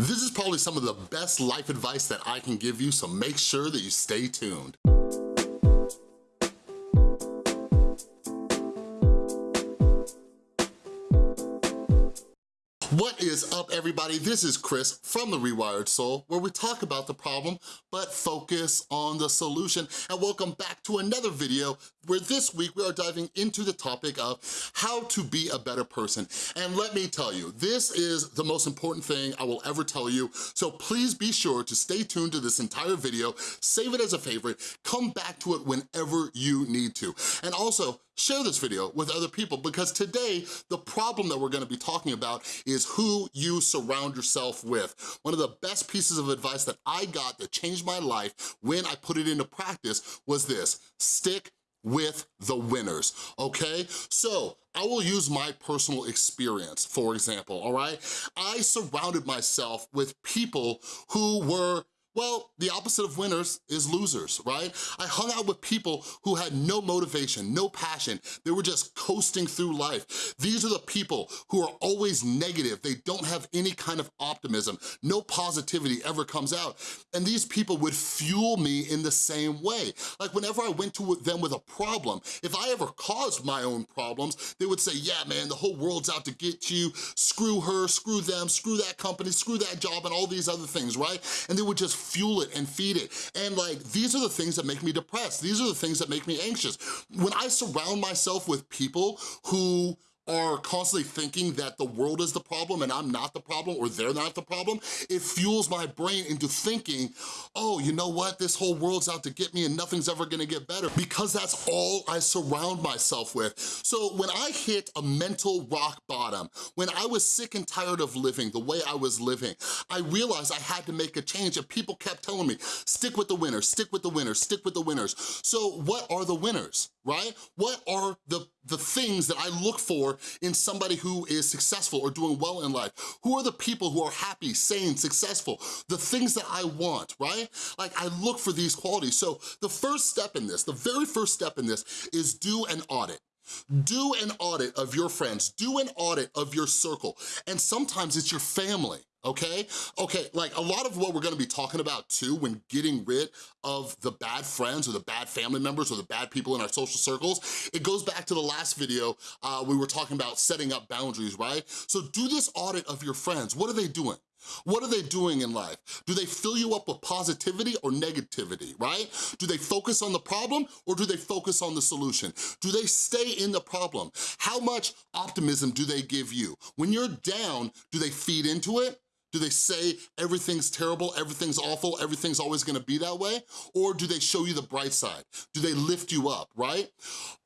This is probably some of the best life advice that I can give you, so make sure that you stay tuned. Is up everybody? This is Chris from The Rewired Soul where we talk about the problem but focus on the solution and welcome back to another video where this week we are diving into the topic of how to be a better person. And let me tell you, this is the most important thing I will ever tell you, so please be sure to stay tuned to this entire video, save it as a favorite, come back to it whenever you need to. And also, share this video with other people because today the problem that we're gonna be talking about is who you surround yourself with. One of the best pieces of advice that I got that changed my life when I put it into practice was this, stick with the winners, okay? So I will use my personal experience, for example, all right? I surrounded myself with people who were well, the opposite of winners is losers, right? I hung out with people who had no motivation, no passion. They were just coasting through life. These are the people who are always negative. They don't have any kind of optimism. No positivity ever comes out. And these people would fuel me in the same way. Like whenever I went to them with a problem, if I ever caused my own problems, they would say, yeah, man, the whole world's out to get you. Screw her, screw them, screw that company, screw that job, and all these other things, right? And they would just fuel it and feed it. And like, these are the things that make me depressed. These are the things that make me anxious. When I surround myself with people who are constantly thinking that the world is the problem and I'm not the problem or they're not the problem, it fuels my brain into thinking, oh, you know what? This whole world's out to get me and nothing's ever gonna get better because that's all I surround myself with. So when I hit a mental rock bottom, when I was sick and tired of living the way I was living, I realized I had to make a change and people kept telling me, stick with the winners, stick with the winners, stick with the winners. So what are the winners, right? What are the, the things that I look for in somebody who is successful or doing well in life? Who are the people who are happy, sane, successful? The things that I want, right? Like I look for these qualities. So the first step in this, the very first step in this is do an audit. Do an audit of your friends, do an audit of your circle, and sometimes it's your family, okay? Okay, like a lot of what we're gonna be talking about too when getting rid of the bad friends or the bad family members or the bad people in our social circles, it goes back to the last video uh, we were talking about setting up boundaries, right? So do this audit of your friends. What are they doing? What are they doing in life? Do they fill you up with positivity or negativity, right? Do they focus on the problem or do they focus on the solution? Do they stay in the problem? How much optimism do they give you? When you're down, do they feed into it? Do they say everything's terrible, everything's awful, everything's always gonna be that way? Or do they show you the bright side? Do they lift you up, right?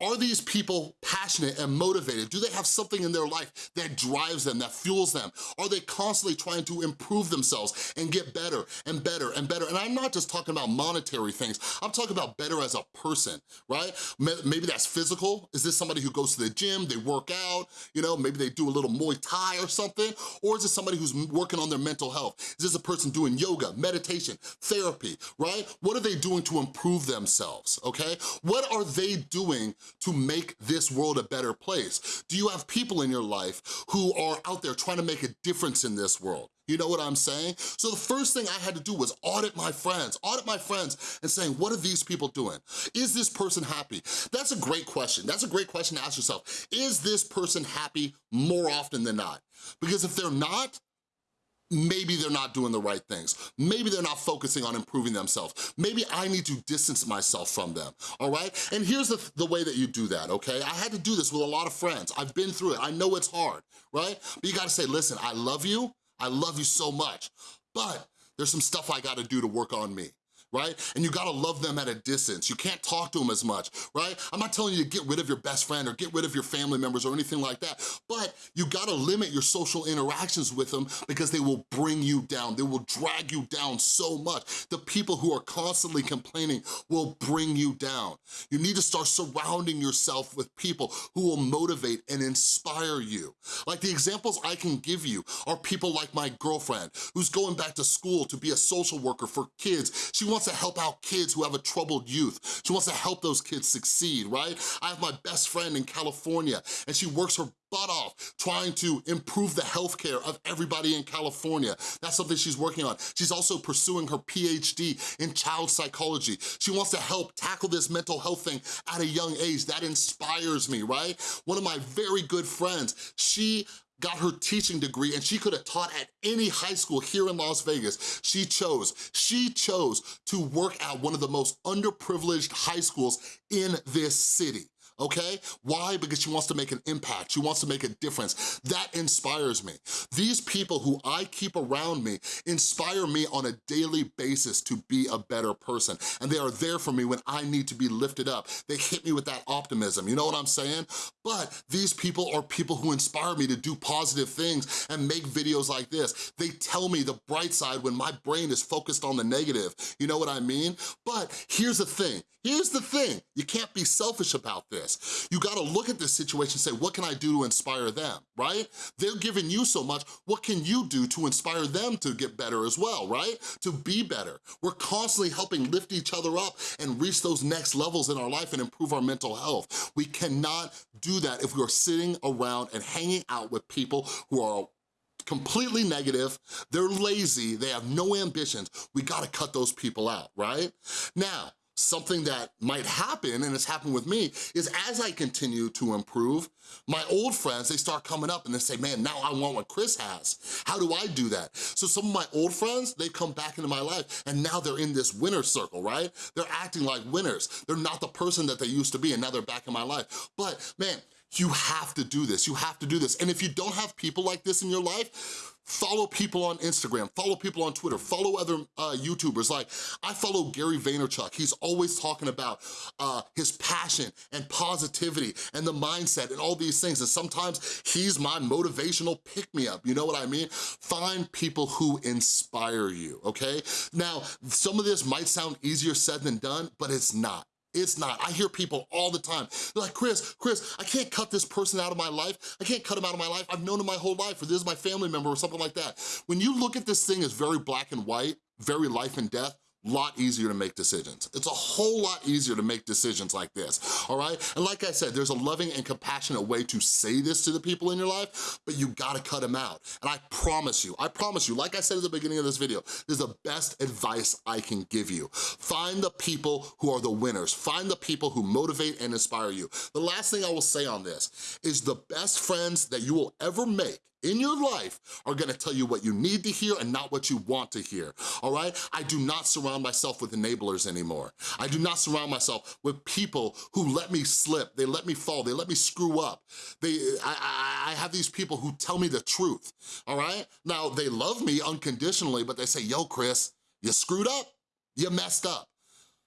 Are these people passionate and motivated? Do they have something in their life that drives them, that fuels them? Are they constantly trying to improve themselves and get better and better and better? And I'm not just talking about monetary things, I'm talking about better as a person, right? Maybe that's physical. Is this somebody who goes to the gym, they work out, you know, maybe they do a little Muay Thai or something? Or is it somebody who's working on their mental health? Is this a person doing yoga, meditation, therapy, right? What are they doing to improve themselves, okay? What are they doing to make this world a better place? Do you have people in your life who are out there trying to make a difference in this world? You know what I'm saying? So the first thing I had to do was audit my friends, audit my friends and saying, what are these people doing? Is this person happy? That's a great question. That's a great question to ask yourself. Is this person happy more often than not? Because if they're not, maybe they're not doing the right things. Maybe they're not focusing on improving themselves. Maybe I need to distance myself from them, all right? And here's the, the way that you do that, okay? I had to do this with a lot of friends. I've been through it. I know it's hard, right? But you gotta say, listen, I love you. I love you so much, but there's some stuff I gotta do to work on me right? And you gotta love them at a distance. You can't talk to them as much, right? I'm not telling you to get rid of your best friend or get rid of your family members or anything like that, but you gotta limit your social interactions with them because they will bring you down. They will drag you down so much. The people who are constantly complaining will bring you down. You need to start surrounding yourself with people who will motivate and inspire you. Like the examples I can give you are people like my girlfriend who's going back to school to be a social worker for kids. She wants wants to help out kids who have a troubled youth. She wants to help those kids succeed, right? I have my best friend in California and she works her butt off trying to improve the healthcare of everybody in California. That's something she's working on. She's also pursuing her PhD in child psychology. She wants to help tackle this mental health thing at a young age. That inspires me, right? One of my very good friends, she got her teaching degree and she could have taught at any high school here in Las Vegas. She chose, she chose to work at one of the most underprivileged high schools in this city okay? Why? Because she wants to make an impact. She wants to make a difference. That inspires me. These people who I keep around me inspire me on a daily basis to be a better person. And they are there for me when I need to be lifted up. They hit me with that optimism, you know what I'm saying? But these people are people who inspire me to do positive things and make videos like this. They tell me the bright side when my brain is focused on the negative, you know what I mean? But here's the thing, here's the thing, you can't be selfish about this. You gotta look at this situation and say, what can I do to inspire them, right? They're giving you so much, what can you do to inspire them to get better as well, right? To be better. We're constantly helping lift each other up and reach those next levels in our life and improve our mental health. We cannot do that if we are sitting around and hanging out with people who are completely negative, they're lazy, they have no ambitions, we gotta cut those people out, right? Now, something that might happen, and it's happened with me, is as I continue to improve, my old friends, they start coming up and they say, man, now I want what Chris has. How do I do that? So some of my old friends, they come back into my life and now they're in this winner circle, right? They're acting like winners. They're not the person that they used to be and now they're back in my life. But man, you have to do this, you have to do this. And if you don't have people like this in your life, follow people on Instagram, follow people on Twitter, follow other uh, YouTubers. Like, I follow Gary Vaynerchuk. He's always talking about uh, his passion and positivity and the mindset and all these things. And sometimes he's my motivational pick-me-up, you know what I mean? Find people who inspire you, okay? Now, some of this might sound easier said than done, but it's not. It's not. I hear people all the time. They're like, Chris, Chris, I can't cut this person out of my life. I can't cut him out of my life. I've known him my whole life, or this is my family member, or something like that. When you look at this thing as very black and white, very life and death, lot easier to make decisions. It's a whole lot easier to make decisions like this, all right? And like I said, there's a loving and compassionate way to say this to the people in your life, but you gotta cut them out. And I promise you, I promise you, like I said at the beginning of this video, this is the best advice I can give you. Find the people who are the winners. Find the people who motivate and inspire you. The last thing I will say on this is the best friends that you will ever make in your life are gonna tell you what you need to hear and not what you want to hear, all right? I do not surround myself with enablers anymore. I do not surround myself with people who let me slip, they let me fall, they let me screw up. They, I, I I have these people who tell me the truth, all right? Now, they love me unconditionally, but they say, yo, Chris, you screwed up, you messed up.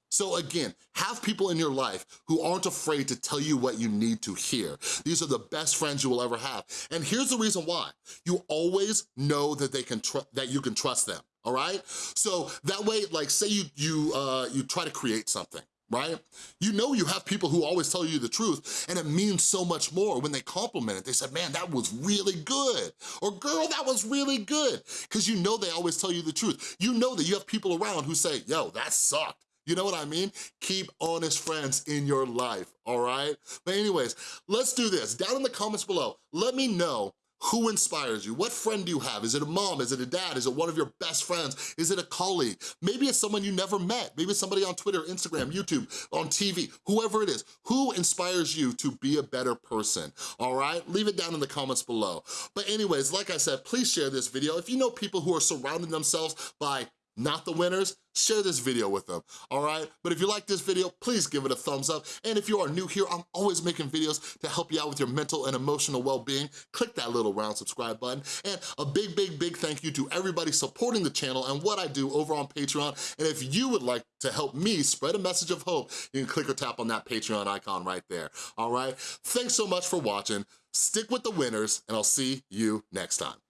So again, have people in your life who aren't afraid to tell you what you need to hear. These are the best friends you will ever have. And here's the reason why. You always know that they can that you can trust them, all right? So that way, like say you, you, uh, you try to create something, right? You know you have people who always tell you the truth and it means so much more when they compliment it. They said, man, that was really good. Or girl, that was really good. Because you know they always tell you the truth. You know that you have people around who say, yo, that sucked. You know what I mean? Keep honest friends in your life, all right? But anyways, let's do this. Down in the comments below, let me know who inspires you? What friend do you have? Is it a mom? Is it a dad? Is it one of your best friends? Is it a colleague? Maybe it's someone you never met. Maybe it's somebody on Twitter, Instagram, YouTube, on TV, whoever it is. Who inspires you to be a better person, all right? Leave it down in the comments below. But anyways, like I said, please share this video. If you know people who are surrounding themselves by not the winners, share this video with them, all right? But if you like this video, please give it a thumbs up. And if you are new here, I'm always making videos to help you out with your mental and emotional well-being. Click that little round subscribe button. And a big, big, big thank you to everybody supporting the channel and what I do over on Patreon. And if you would like to help me spread a message of hope, you can click or tap on that Patreon icon right there, all right? Thanks so much for watching. Stick with the winners, and I'll see you next time.